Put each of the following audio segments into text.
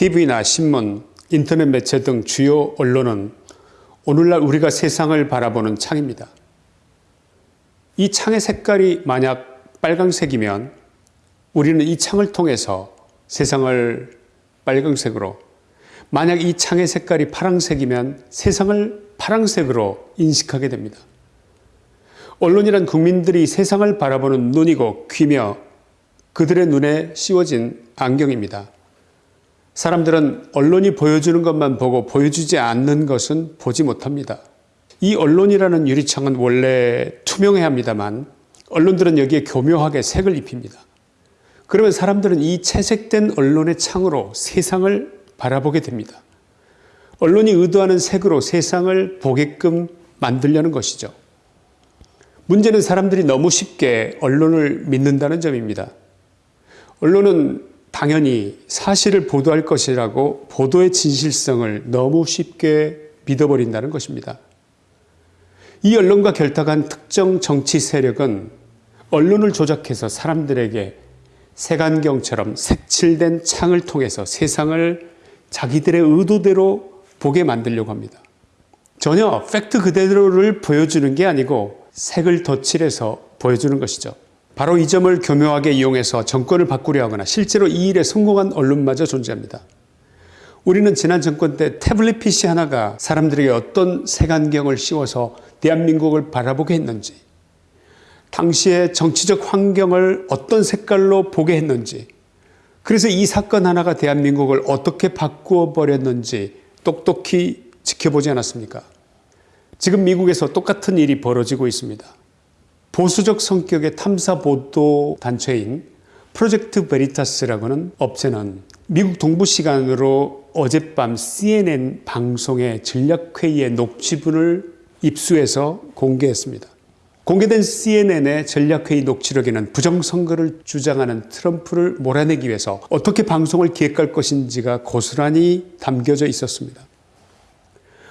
TV나 신문, 인터넷 매체 등 주요 언론은 오늘날 우리가 세상을 바라보는 창입니다. 이 창의 색깔이 만약 빨강색이면 우리는 이 창을 통해서 세상을 빨강색으로 만약 이 창의 색깔이 파랑색이면 세상을 파랑색으로 인식하게 됩니다. 언론이란 국민들이 세상을 바라보는 눈이고 귀며 그들의 눈에 씌워진 안경입니다. 사람들은 언론이 보여주는 것만 보고 보여주지 않는 것은 보지 못합니다. 이 언론이라는 유리창은 원래 투명해야 합니다만 언론들은 여기에 교묘하게 색을 입힙니다. 그러면 사람들은 이 채색된 언론의 창으로 세상을 바라보게 됩니다. 언론이 의도하는 색으로 세상을 보게끔 만들려는 것이죠. 문제는 사람들이 너무 쉽게 언론을 믿는다는 점입니다. 언론은 당연히 사실을 보도할 것이라고 보도의 진실성을 너무 쉽게 믿어버린다는 것입니다. 이 언론과 결탁한 특정 정치 세력은 언론을 조작해서 사람들에게 색안경처럼 색칠된 창을 통해서 세상을 자기들의 의도대로 보게 만들려고 합니다. 전혀 팩트 그대로를 보여주는 게 아니고 색을 덧칠해서 보여주는 것이죠. 바로 이 점을 교묘하게 이용해서 정권을 바꾸려 하거나 실제로 이 일에 성공한 언론마저 존재합니다. 우리는 지난 정권 때 태블릿 PC 하나가 사람들에게 어떤 색안경을 씌워서 대한민국을 바라보게 했는지 당시의 정치적 환경을 어떤 색깔로 보게 했는지 그래서 이 사건 하나가 대한민국을 어떻게 바꾸어 버렸는지 똑똑히 지켜보지 않았습니까? 지금 미국에서 똑같은 일이 벌어지고 있습니다. 보수적 성격의 탐사보도 단체인 프로젝트 베리타스라고는 업체는 미국 동부 시간으로 어젯밤 CNN 방송의 전략회의의 녹취분을 입수해서 공개했습니다. 공개된 CNN의 전략회의 녹취록에는 부정선거를 주장하는 트럼프를 몰아내기 위해서 어떻게 방송을 기획할 것인지가 고스란히 담겨져 있었습니다.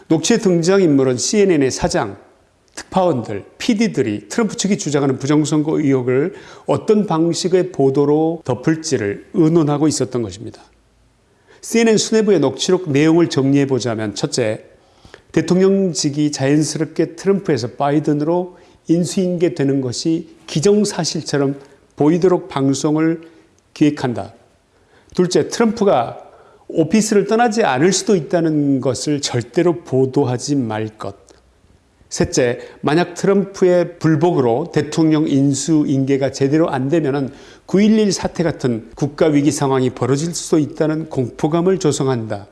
녹취에 등장인물은 CNN의 사장, 특파원들, PD들이 트럼프 측이 주장하는 부정선거 의혹을 어떤 방식의 보도로 덮을지를 의논하고 있었던 것입니다. CNN 수뇌부의 녹취록 내용을 정리해보자면 첫째, 대통령직이 자연스럽게 트럼프에서 바이든으로 인수인계되는 것이 기정사실처럼 보이도록 방송을 기획한다. 둘째, 트럼프가 오피스를 떠나지 않을 수도 있다는 것을 절대로 보도하지 말 것. 셋째, 만약 트럼프의 불복으로 대통령 인수 인계가 제대로 안 되면 9.11 사태 같은 국가위기 상황이 벌어질 수도 있다는 공포감을 조성한다.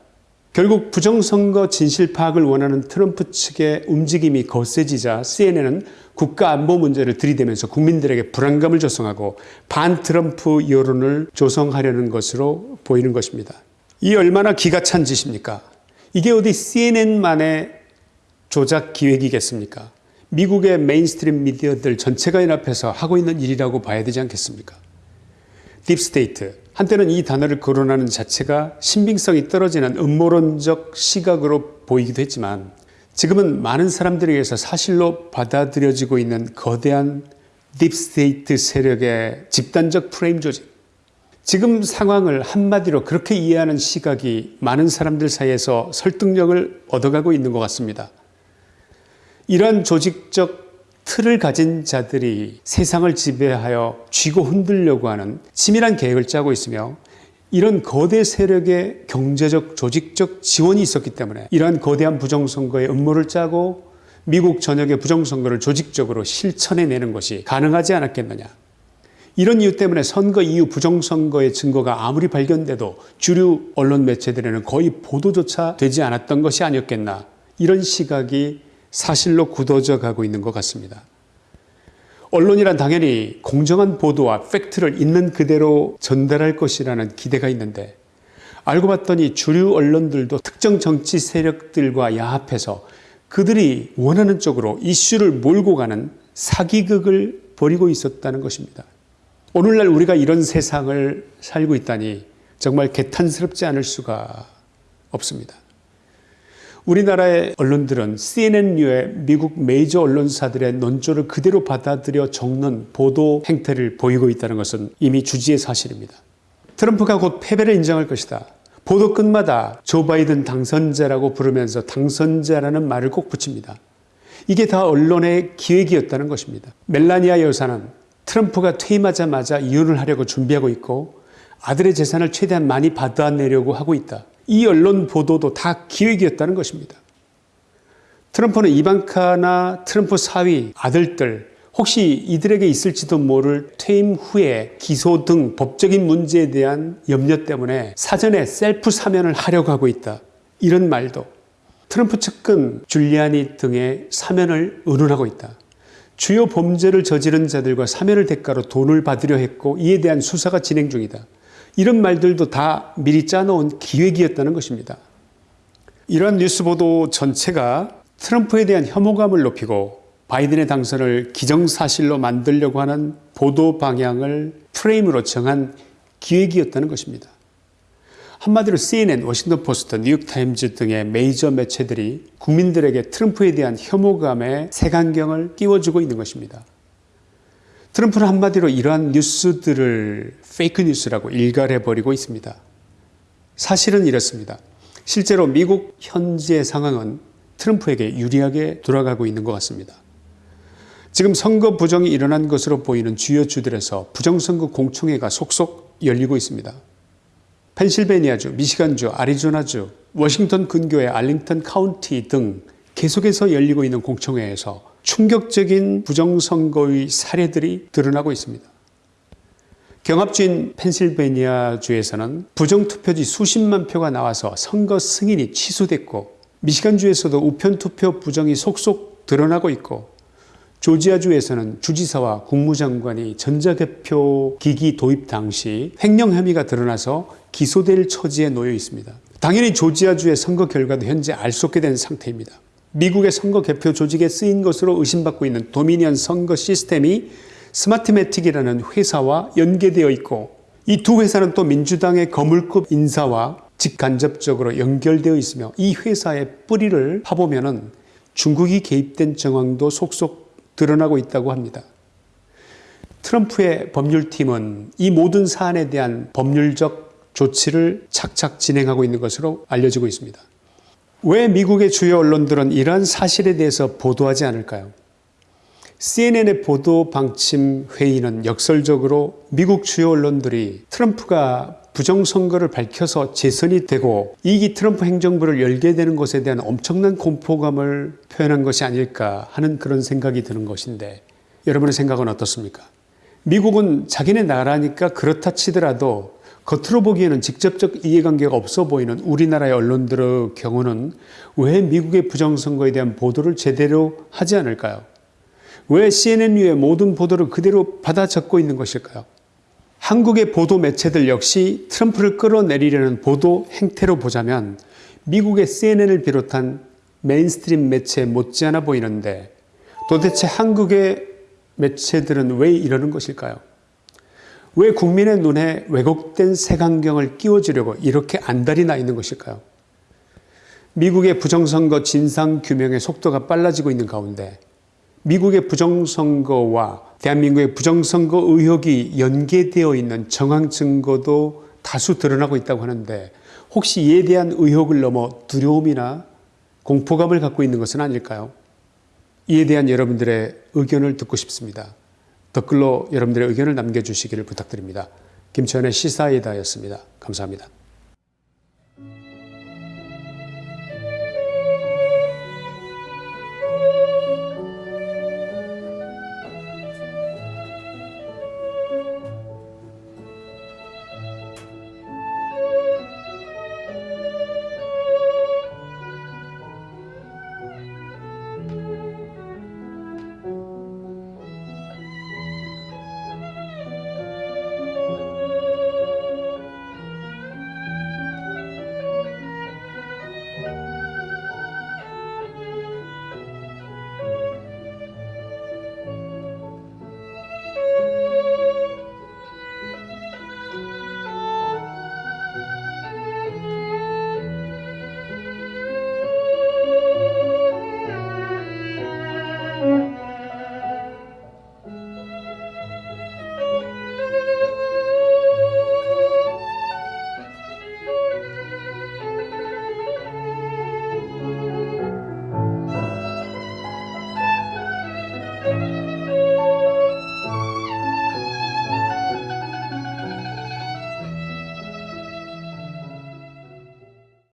결국 부정선거 진실 파악을 원하는 트럼프 측의 움직임이 거세지자 CNN은 국가안보 문제를 들이대면서 국민들에게 불안감을 조성하고 반 트럼프 여론을 조성하려는 것으로 보이는 것입니다. 이 얼마나 기가 찬 짓입니까? 이게 어디 CNN만의 조작 기획이겠습니까? 미국의 mainstream 미디어들 전체가 연합해서 하고 있는 일이라고 봐야 되지 않겠습니까? deep state, 한때는 이 단어를 거론하는 자체가 신빙성이 떨어지는 음모론적 시각으로 보이기도 했지만 지금은 많은 사람들에게서 사실로 받아들여지고 있는 거대한 deep state 세력의 집단적 프레임 조직 지금 상황을 한마디로 그렇게 이해하는 시각이 많은 사람들 사이에서 설득력을 얻어가고 있는 것 같습니다. 이런 조직적 틀을 가진 자들이 세상을 지배하여 쥐고 흔들려고 하는 치밀한 계획을 짜고 있으며 이런 거대 세력의 경제적 조직적 지원이 있었기 때문에 이러한 거대한 부정선거의 음모를 짜고 미국 전역의 부정선거를 조직적으로 실천해내는 것이 가능하지 않았겠느냐. 이런 이유 때문에 선거 이후 부정선거의 증거가 아무리 발견돼도 주류 언론 매체들에는 거의 보도조차 되지 않았던 것이 아니었겠나. 이런 시각이 사실로 굳어져 가고 있는 것 같습니다. 언론이란 당연히 공정한 보도와 팩트를 있는 그대로 전달할 것이라는 기대가 있는데 알고 봤더니 주류 언론들도 특정 정치 세력들과 야합해서 그들이 원하는 쪽으로 이슈를 몰고 가는 사기극을 벌이고 있었다는 것입니다. 오늘날 우리가 이런 세상을 살고 있다니 정말 개탄스럽지 않을 수가 없습니다. 우리나라의 언론들은 CNN류의 미국 메이저 언론사들의 논조를 그대로 받아들여 적는 보도 행태를 보이고 있다는 것은 이미 주지의 사실입니다. 트럼프가 곧 패배를 인정할 것이다. 보도 끝마다 조 바이든 당선자라고 부르면서 당선자라는 말을 꼭 붙입니다. 이게 다 언론의 기획이었다는 것입니다. 멜라니아 여사는 트럼프가 퇴임하자마자 이혼을 하려고 준비하고 있고 아들의 재산을 최대한 많이 받아내려고 하고 있다. 이 언론 보도도 다 기획이었다는 것입니다. 트럼프는 이방카나 트럼프 사위, 아들들, 혹시 이들에게 있을지도 모를 퇴임 후에 기소 등 법적인 문제에 대한 염려 때문에 사전에 셀프 사면을 하려고 하고 있다. 이런 말도 트럼프 측근 줄리아니 등의 사면을 의논하고 있다. 주요 범죄를 저지른 자들과 사면을 대가로 돈을 받으려 했고 이에 대한 수사가 진행 중이다. 이런 말들도 다 미리 짜놓은 기획이었다는 것입니다. 이러한 뉴스 보도 전체가 트럼프에 대한 혐오감을 높이고 바이든의 당선을 기정사실로 만들려고 하는 보도 방향을 프레임으로 정한 기획이었다는 것입니다. 한마디로 CNN, 워싱턴 포스트, 뉴욕타임즈 등의 메이저 매체들이 국민들에게 트럼프에 대한 혐오감의 색안경을 끼워주고 있는 것입니다. 트럼프는 한마디로 이러한 뉴스들을 fake news라고 일갈해버리고 있습니다. 사실은 이렇습니다. 실제로 미국 현재 상황은 트럼프에게 유리하게 돌아가고 있는 것 같습니다. 지금 선거 부정이 일어난 것으로 보이는 주요 주들에서 부정선거 공청회가 속속 열리고 있습니다. 펜실베니아주, 미시간주, 아리조나주, 워싱턴 근교의 알링턴 카운티 등 계속해서 열리고 있는 공청회에서 충격적인 부정선거의 사례들이 드러나고 있습니다. 경합주인 펜실베니아주에서는 부정투표지 수십만 표가 나와서 선거 승인이 취소됐고 미시간주에서도 우편투표 부정이 속속 드러나고 있고 조지아주에서는 주지사와 국무장관이 전자개표 기기 도입 당시 횡령 혐의가 드러나서 기소될 처지에 놓여 있습니다. 당연히 조지아주의 선거 결과도 현재 알 수 없게 된 상태입니다. 미국의 선거 개표 조직에 쓰인 것으로 의심받고 있는 도미니언 선거 시스템이 스마트매틱이라는 회사와 연계되어 있고 이 두 회사는 또 민주당의 거물급 인사와 직간접적으로 연결되어 있으며 이 회사의 뿌리를 파보면 중국이 개입된 정황도 속속 드러나고 있다고 합니다. 트럼프의 법률팀은 이 모든 사안에 대한 법률적 조치를 착착 진행하고 있는 것으로 알려지고 있습니다. 왜 미국의 주요 언론들은 이러한 사실에 대해서 보도하지 않을까요? CNN의 보도 방침 회의는 역설적으로 미국 주요 언론들이 트럼프가 부정선거를 밝혀서 재선이 되고 이기 트럼프 행정부를 열게 되는 것에 대한 엄청난 공포감을 표현한 것이 아닐까 하는 그런 생각이 드는 것인데 여러분의 생각은 어떻습니까? 미국은 자기네 나라니까 그렇다 치더라도 겉으로 보기에는 직접적 이해관계가 없어 보이는 우리나라의 언론들의 경우는 왜 미국의 부정선거에 대한 보도를 제대로 하지 않을까요? 왜 CNN의 모든 보도를 그대로 받아 적고 있는 것일까요? 한국의 보도 매체들 역시 트럼프를 끌어내리려는 보도 행태로 보자면 미국의 CNN을 비롯한 mainstream 매체에 못지않아 보이는데 도대체 한국의 매체들은 왜 이러는 것일까요? 왜 국민의 눈에 왜곡된 색안경을 끼워주려고 이렇게 안달이 나 있는 것일까요? 미국의 부정선거 진상규명의 속도가 빨라지고 있는 가운데 미국의 부정선거와 대한민국의 부정선거 의혹이 연계되어 있는 정황 증거도 다수 드러나고 있다고 하는데 혹시 이에 대한 의혹을 넘어 두려움이나 공포감을 갖고 있는 것은 아닐까요? 이에 대한 여러분들의 의견을 듣고 싶습니다. 댓글로 여러분들의 의견을 남겨주시기를 부탁드립니다. 김천의 시사이다였습니다. 감사합니다.